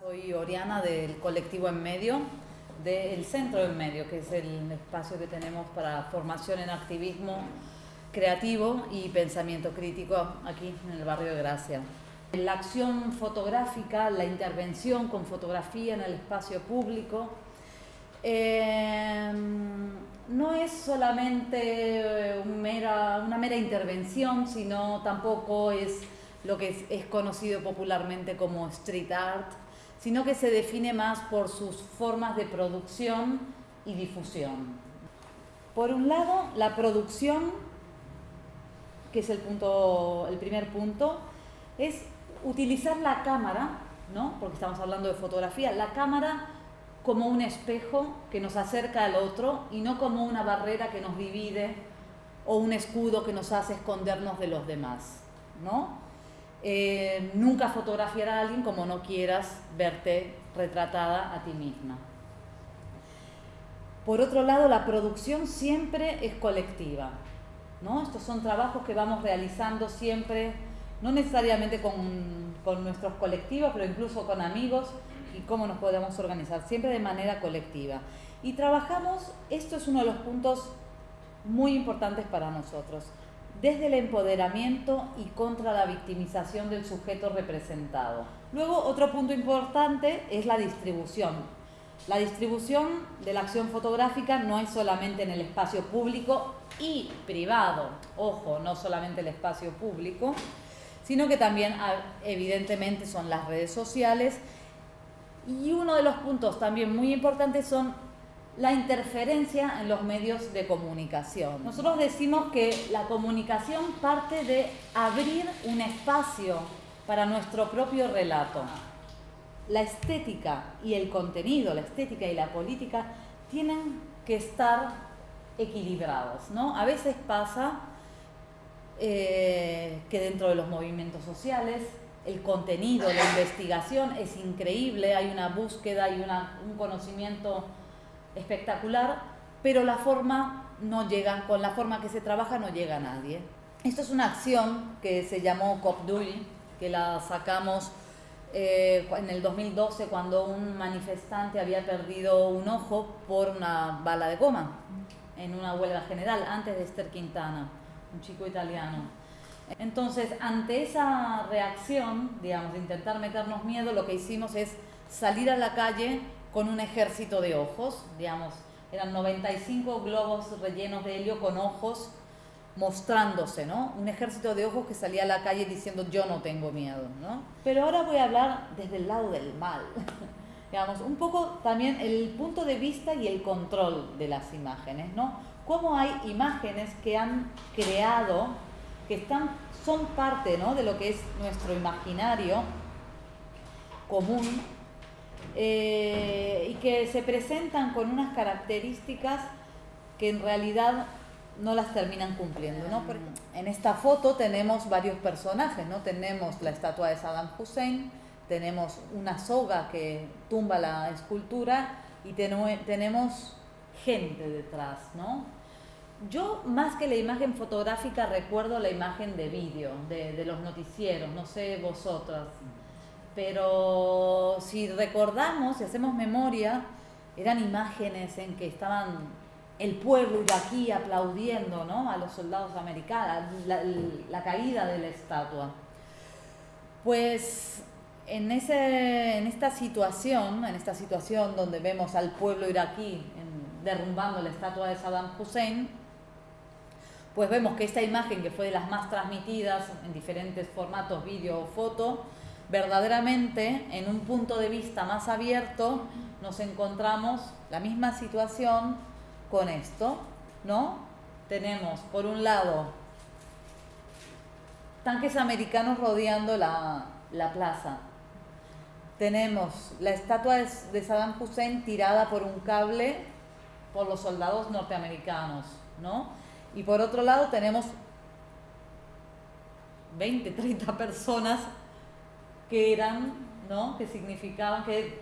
Soy Oriana del colectivo En Medio, del Centro En Medio, que es el espacio que tenemos para formación en activismo creativo y pensamiento crítico aquí en el barrio de Gracia. La acción fotográfica, la intervención con fotografía en el espacio público, eh, no es solamente una mera intervención, sino tampoco es lo que es, conocido popularmente como street art, sino que se define más por sus formas de producción y difusión. Por un lado, la producción, que es el, punto, el primer punto, es utilizar la cámara, ¿no? porque estamos hablando de fotografía, la cámara como un espejo que nos acerca al otro y no como una barrera que nos divide o un escudo que nos hace escondernos de los demás. ¿no? Eh, nunca fotografiar a alguien como no quieras verte retratada a ti misma. Por otro lado, la producción siempre es colectiva. ¿no? Estos son trabajos que vamos realizando siempre, no necesariamente con, con nuestros colectivos, pero incluso con amigos, y cómo nos podemos organizar, siempre de manera colectiva. Y trabajamos, esto es uno de los puntos muy importantes para nosotros, desde el empoderamiento y contra la victimización del sujeto representado. Luego, otro punto importante es la distribución. La distribución de la acción fotográfica no es solamente en el espacio público y privado, ojo, no solamente el espacio público, sino que también ah, evidentemente son las redes sociales y uno de los puntos también muy importantes son la interferencia en los medios de comunicación. Nosotros decimos que la comunicación parte de abrir un espacio para nuestro propio relato. La estética y el contenido, la estética y la política tienen que estar equilibrados. ¿no? A veces pasa eh, que dentro de los movimientos sociales el contenido, la investigación es increíble, hay una búsqueda y un conocimiento espectacular, pero la forma no llega, con la forma que se trabaja no llega a nadie. Esto es una acción que se llamó COPDUI, que la sacamos eh, en el 2012 cuando un manifestante había perdido un ojo por una bala de goma en una huelga general antes de Esther Quintana, un chico italiano. Entonces, ante esa reacción, digamos, de intentar meternos miedo, lo que hicimos es salir a la calle con un ejército de ojos, digamos, eran 95 globos rellenos de helio con ojos mostrándose, ¿no? Un ejército de ojos que salía a la calle diciendo yo no tengo miedo, ¿no? Pero ahora voy a hablar desde el lado del mal, digamos, un poco también el punto de vista y el control de las imágenes, ¿no? Cómo hay imágenes que han creado que están, son parte de lo que es nuestro imaginario común eh, y que se presentan con unas características que en realidad no las terminan cumpliendo. ¿no? En esta foto tenemos varios personajes, ¿no? tenemos la estatua de Saddam Hussein, tenemos una soga que tumba la escultura y tenemos gente detrás, ¿no? Yo más que la imagen fotográfica recuerdo la imagen de vídeo, de, los noticieros, no sé vosotras. Pero si recordamos, si hacemos memoria, eran imágenes en que estaban el pueblo iraquí aplaudiendo ¿no? a los soldados americanos, la, caída de la estatua. Pues en, ese, en esta situación, en esta situación donde vemos al pueblo iraquí derrumbando la estatua de Saddam Hussein, pues vemos que esta imagen que fue de las más transmitidas en diferentes formatos, vídeo o foto, verdaderamente en un punto de vista más abierto nos encontramos la misma situación con esto, ¿no? Tenemos por un lado tanques americanos rodeando la, la plaza. Tenemos la estatua de Saddam Hussein tirada por un cable por los soldados norteamericanos, ¿no? Y por otro lado tenemos 20, 30 personas que eran, ¿no? que significaban, que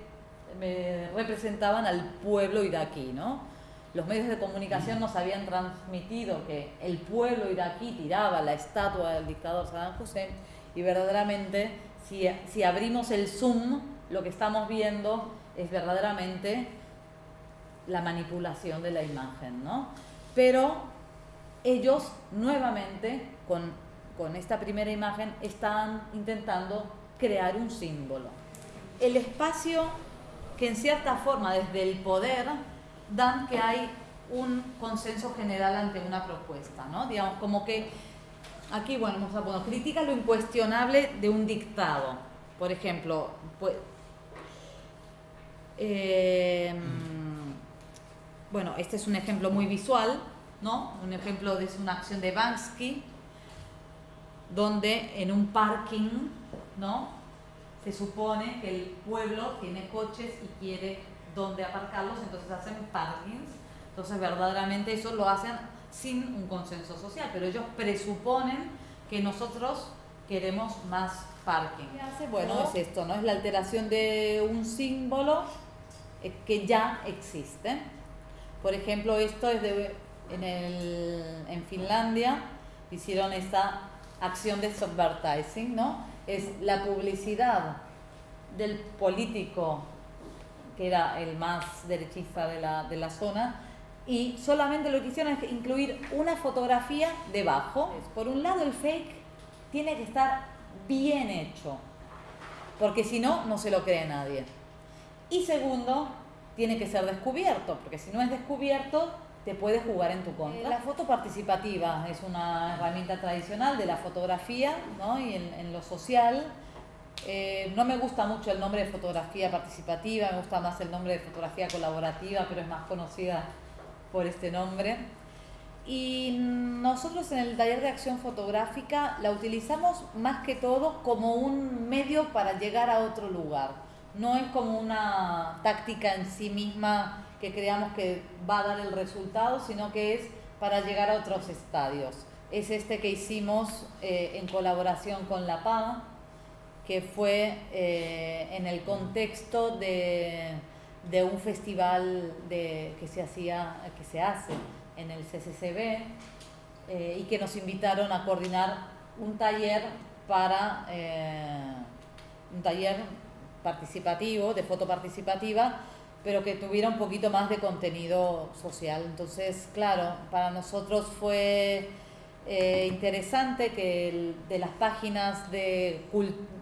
representaban al pueblo iraquí, ¿no? Los medios de comunicación nos habían transmitido que el pueblo iraquí tiraba la estatua del dictador Saddam Hussein y verdaderamente si, si abrimos el zoom lo que estamos viendo es verdaderamente la manipulación de la imagen, ¿no? Pero ellos nuevamente, con, con esta primera imagen, están intentando crear un símbolo. El espacio que en cierta forma desde el poder dan que hay un consenso general ante una propuesta, ¿no? Digamos, como que aquí, bueno, vamos a critica lo incuestionable de un dictado. Por ejemplo, pues, eh, bueno, este es un ejemplo muy visual, ¿no? Un ejemplo de una acción de Bansky, donde en un parking, ¿no? Se supone que el pueblo tiene coches y quiere dónde aparcarlos, entonces hacen parkings. Entonces, verdaderamente eso lo hacen sin un consenso social, pero ellos presuponen que nosotros queremos más parking. ¿Qué hace? Bueno, es esto, ¿no? Es la alteración de un símbolo eh, que ya existe. Por ejemplo, esto es de, en, el, en Finlandia, hicieron esta acción de subvertising, ¿no? Es la publicidad del político que era el más derechista de la, de la zona, y solamente lo que hicieron es incluir una fotografía debajo. Por un lado, el fake tiene que estar bien hecho, porque si no, no se lo cree nadie. Y segundo, tiene que ser descubierto, porque si no es descubierto, te puede jugar en tu contra. La foto participativa es una herramienta tradicional de la fotografía ¿no? y en, lo social. Eh, no me gusta mucho el nombre de fotografía participativa, me gusta más el nombre de fotografía colaborativa, pero es más conocida por este nombre. Y nosotros en el taller de acción fotográfica la utilizamos más que todo como un medio para llegar a otro lugar. No es como una táctica en sí misma que creamos que va a dar el resultado, sino que es para llegar a otros estadios. Es este que hicimos eh, en colaboración con la PA, que fue eh, en el contexto de un festival que se hacía, que se hace en el CCCB eh, y que nos invitaron a coordinar un taller para un taller participativo, de foto participativa, pero que tuviera un poquito más de contenido social. Entonces, claro, para nosotros fue eh, interesante que de las páginas de,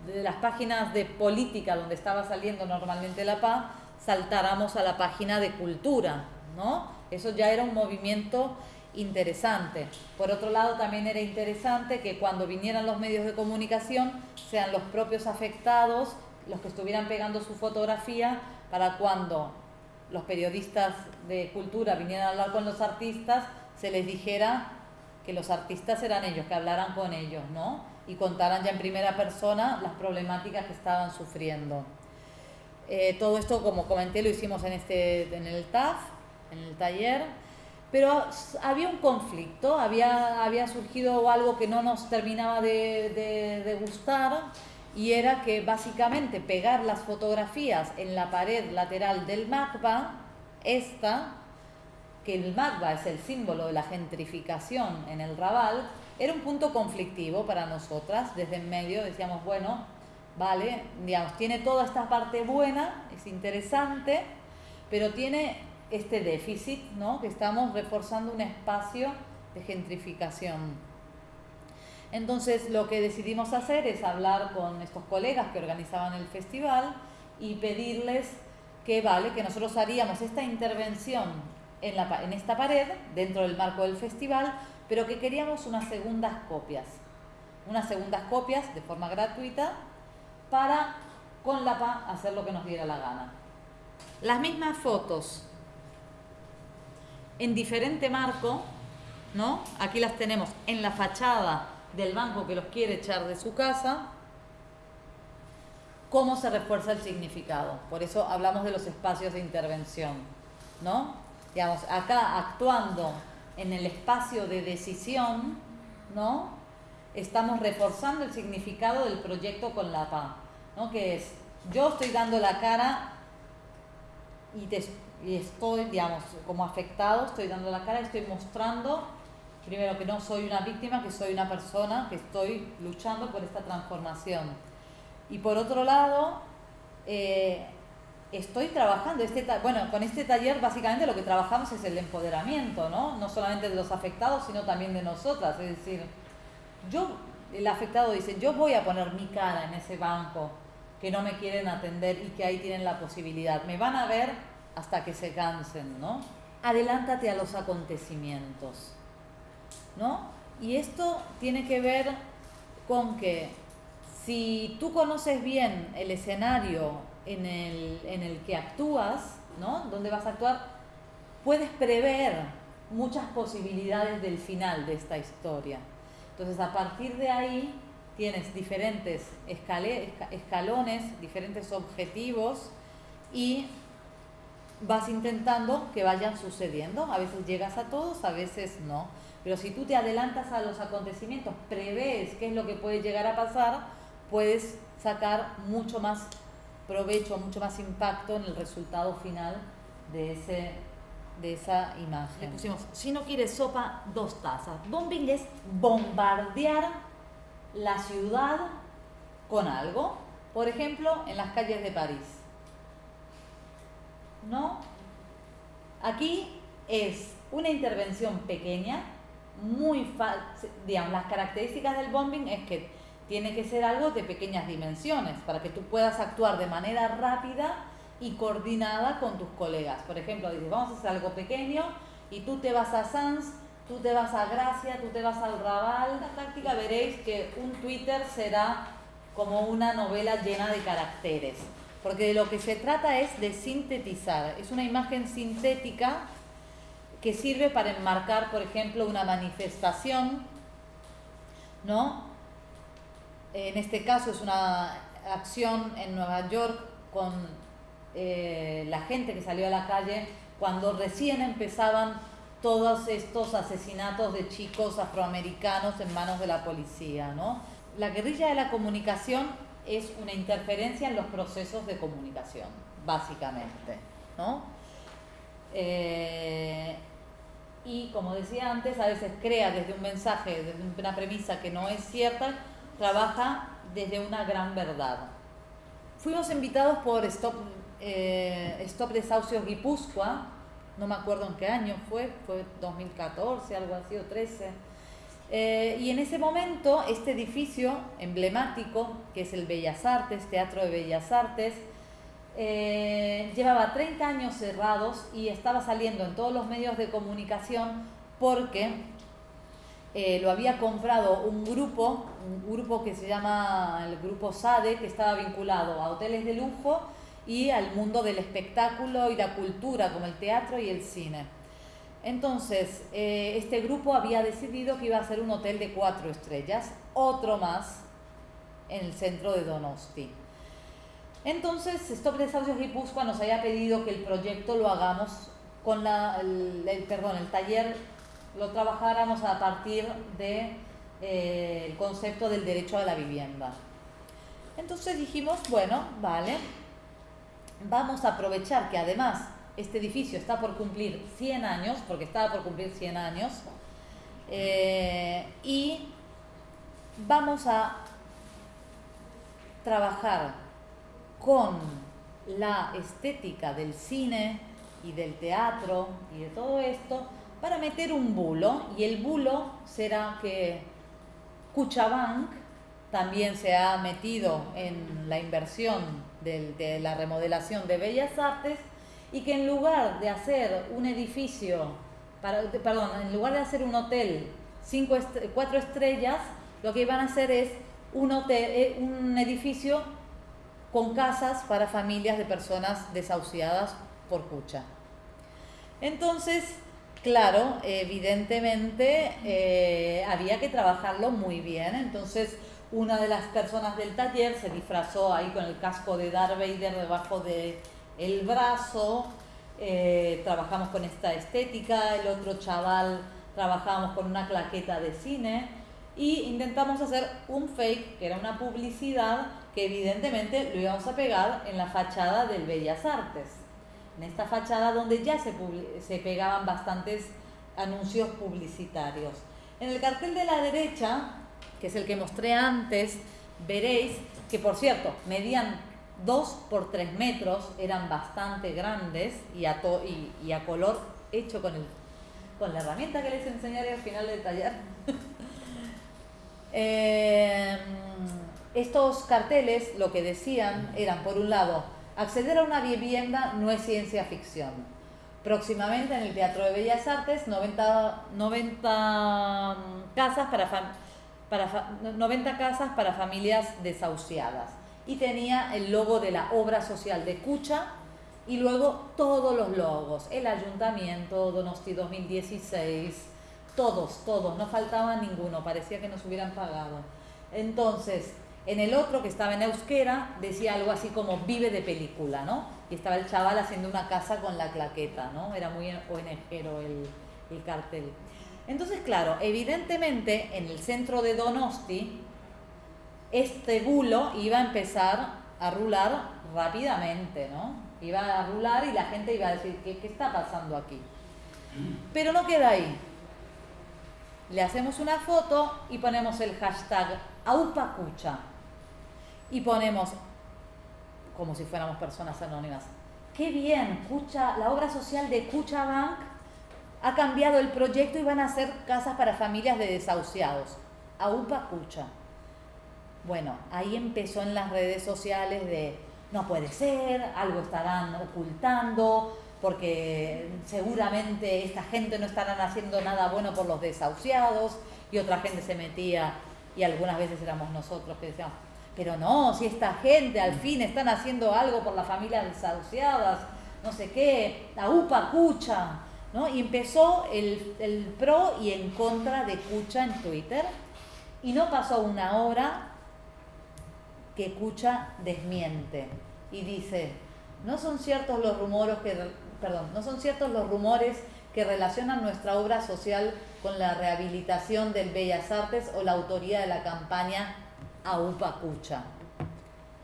de las páginas de política donde estaba saliendo normalmente la PA, saltáramos a la página de cultura, ¿no? Eso ya era un movimiento interesante. Por otro lado, también era interesante que cuando vinieran los medios de comunicación sean los propios afectados los que estuvieran pegando su fotografía para cuando los periodistas de cultura vinieran a hablar con los artistas, se les dijera que los artistas eran ellos, que hablaran con ellos, ¿no? Y contaran ya en primera persona las problemáticas que estaban sufriendo. Eh, todo esto, como comenté, lo hicimos en, este, en el TAF, en el taller, pero había un conflicto, había, había surgido algo que no nos terminaba de, de, gustar y era que básicamente pegar las fotografías en la pared lateral del MACBA, esta, que el MACBA es el símbolo de la gentrificación en el Raval, era un punto conflictivo para nosotras. Desde en medio decíamos, bueno, ¿vale? Digamos, tiene toda esta parte buena, es interesante, pero tiene este déficit, ¿no? Que estamos reforzando un espacio de gentrificación. Entonces, lo que decidimos hacer es hablar con estos colegas que organizaban el festival y pedirles que, vale, que nosotros haríamos esta intervención en, la, en esta pared, dentro del marco del festival, pero que queríamos unas segundas copias. Unas segundas copias de forma gratuita para con la PA hacer lo que nos diera la gana. Las mismas fotos en diferente marco, ¿no? Aquí las tenemos en la fachada del banco que los quiere echar de su casa. ¿Cómo se refuerza el significado? Por eso hablamos de los espacios de intervención, ¿no? Digamos, acá actuando en el espacio de decisión, ¿no? estamos reforzando el significado del proyecto con la PA, ¿no? que es, yo estoy dando la cara y, y estoy, digamos, como afectado, estoy dando la cara, estoy mostrando, primero, que no soy una víctima, que soy una persona, que estoy luchando por esta transformación. Y por otro lado, eh, estoy trabajando, este bueno, con este taller básicamente lo que trabajamos es el empoderamiento, ¿no? No solamente de los afectados, sino también de nosotras. Es decir, yo, el afectado dice, yo voy a poner mi cara en ese banco que no me quieren atender y que ahí tienen la posibilidad. Me van a ver hasta que se cansen, ¿no? Adelántate a los acontecimientos, ¿no? Y esto tiene que ver con que si tú conoces bien el escenario en el, en el que actúas, ¿no? Donde vas a actuar, puedes prever muchas posibilidades del final de esta historia. Entonces, a partir de ahí, tienes diferentes escalones, diferentes objetivos y vas intentando que vayan sucediendo. A veces llegas a todos, a veces no. Pero si tú te adelantas a los acontecimientos, prevés qué es lo que puede llegar a pasar, puedes sacar mucho más provecho, mucho más impacto en el resultado final de, ese, de esa imagen. pusimos, si no quieres sopa, dos tazas. Bombing es bombardear la ciudad con algo, por ejemplo, en las calles de París. ¿No? Aquí es una intervención pequeña, muy fácil, digamos, las características del bombing es que tiene que ser algo de pequeñas dimensiones para que tú puedas actuar de manera rápida y coordinada con tus colegas. Por ejemplo, dices, vamos a hacer algo pequeño y tú te vas a Sans, tú te vas a Gracia, tú te vas al Raval. La táctica veréis que un Twitter será como una novela llena de caracteres, porque de lo que se trata es de sintetizar. Es una imagen sintética que sirve para enmarcar, por ejemplo, una manifestación, ¿no? En este caso es una acción en Nueva York con eh, la gente que salió a la calle cuando recién empezaban todos estos asesinatos de chicos afroamericanos en manos de la policía. ¿no? La guerrilla de la comunicación es una interferencia en los procesos de comunicación, básicamente. ¿no? Eh, y como decía antes, a veces crea desde un mensaje, desde una premisa que no es cierta, trabaja desde una gran verdad. Fuimos invitados por Stop, eh, Stop Desahucios Guipúzcoa, no me acuerdo en qué año fue, fue 2014, algo así, o 13. Eh, y en ese momento, este edificio emblemático, que es el Bellas Artes, Teatro de Bellas Artes, eh, llevaba 30 años cerrados y estaba saliendo en todos los medios de comunicación porque eh, lo había comprado un grupo, un grupo que se llama el grupo SADE, que estaba vinculado a hoteles de lujo y al mundo del espectáculo y la cultura, como el teatro y el cine. Entonces, eh, este grupo había decidido que iba a ser un hotel de cuatro estrellas, otro más en el centro de Donosti. Entonces, Stop Desahucios Guipúzcoa nos había pedido que el proyecto lo hagamos con la, el, perdón, el taller lo trabajáramos a partir del de, eh, concepto del derecho a la vivienda. Entonces dijimos, bueno, vale, vamos a aprovechar que además este edificio está por cumplir 100 años, porque estaba por cumplir 100 años, eh, y vamos a trabajar con la estética del cine y del teatro y de todo esto para meter un bulo y el bulo será que Cuchabank también se ha metido en la inversión de, la remodelación de Bellas Artes y que en lugar de hacer un edificio, perdón, en lugar de hacer un hotel cinco cuatro estrellas, lo que van a hacer es un, hotel, eh, un edificio con casas para familias de personas desahuciadas por Cucha. Entonces, Claro, evidentemente eh, había que trabajarlo muy bien. Entonces, una de las personas del taller se disfrazó ahí con el casco de Darth Vader debajo del el brazo. Eh, trabajamos con esta estética. El otro chaval trabajamos con una claqueta de cine. Y intentamos hacer un fake, que era una publicidad, que evidentemente lo íbamos a pegar en la fachada del Bellas Artes en esta fachada donde ya se, se pegaban bastantes anuncios publicitarios. En el cartel de la derecha, que es el que mostré antes, veréis que, por cierto, medían dos por tres metros, eran bastante grandes y a, y, a color hecho con, el, con la herramienta que les enseñaré al final del taller. Em, estos carteles lo que decían eran, por un lado, acceder a una vivienda no es ciencia ficción. Próximamente en el Teatro de Bellas Artes, 90, 90 casas para, para 90 casas para familias desahuciadas y tenía el logo de la obra social de Cucha y luego todos los logos, el ayuntamiento, Donosti 2016, todos, todos, no faltaba ninguno, parecía que nos hubieran pagado. Entonces, en el otro que estaba en euskera decía algo así como vive de película, ¿no? Y estaba el chaval haciendo una casa con la claqueta, ¿no? Era muy ONGero el, el cartel. Entonces, claro, evidentemente en el centro de Donosti este bulo iba a empezar a rular rápidamente, ¿no? Iba a rular y la gente iba a decir, ¿qué, qué está pasando aquí? Pero no queda ahí. Le hacemos una foto y ponemos el hashtag AUPACUCHA. Y ponemos, como si fuéramos personas anónimas, qué bien, Cucha, la obra social de Cucha Bank ha cambiado el proyecto y van a hacer casas para familias de desahuciados. AUPACUCHA. Bueno, ahí empezó en las redes sociales de no puede ser, algo estarán ocultando, porque seguramente esta gente no estarán haciendo nada bueno por los desahuciados, y otra gente se metía, y algunas veces éramos nosotros que decíamos, pero no, si esta gente al fin están haciendo algo por las familias desahuciadas, no sé qué, la UPA Cucha, ¿no? Y empezó el, el pro y en contra de Cucha en Twitter, y no pasó una hora que Cucha desmiente y dice, no son ciertos los rumores que, perdón, no son ciertos los rumores que relacionan nuestra obra social con la rehabilitación del Bellas Artes o la autoría de la campaña AUPA Cucha.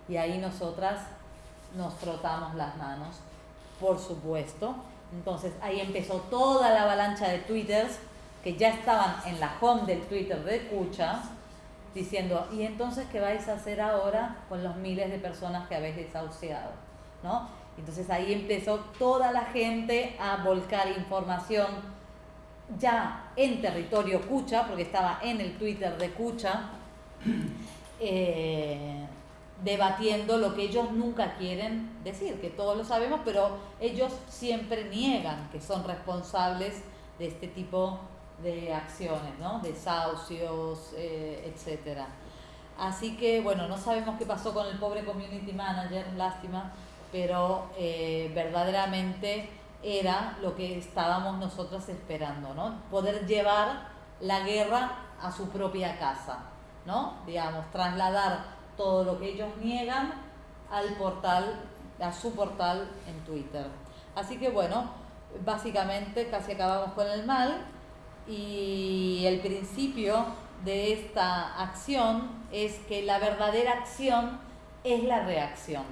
Y ahí nosotras nos frotamos las manos, por supuesto. Entonces ahí empezó toda la avalancha de twitters que ya estaban en la home del Twitter de Cucha, diciendo, ¿y entonces qué vais a hacer ahora con los miles de personas que habéis desahuciado? ¿No? Entonces ahí empezó toda la gente a volcar información ya en territorio Cucha, porque estaba en el Twitter de Cucha, eh, debatiendo lo que ellos nunca quieren decir, que todos lo sabemos, pero ellos siempre niegan que son responsables de este tipo de acciones, ¿no? desahucios, eh, etc. Así que, bueno, no sabemos qué pasó con el pobre community manager, lástima, pero eh, verdaderamente era lo que estábamos nosotros esperando, ¿no? Poder llevar la guerra a su propia casa, ¿no? Digamos, trasladar todo lo que ellos niegan al portal, a su portal en Twitter. Así que bueno, básicamente casi acabamos con el mal y el principio de esta acción es que la verdadera acción es la reacción.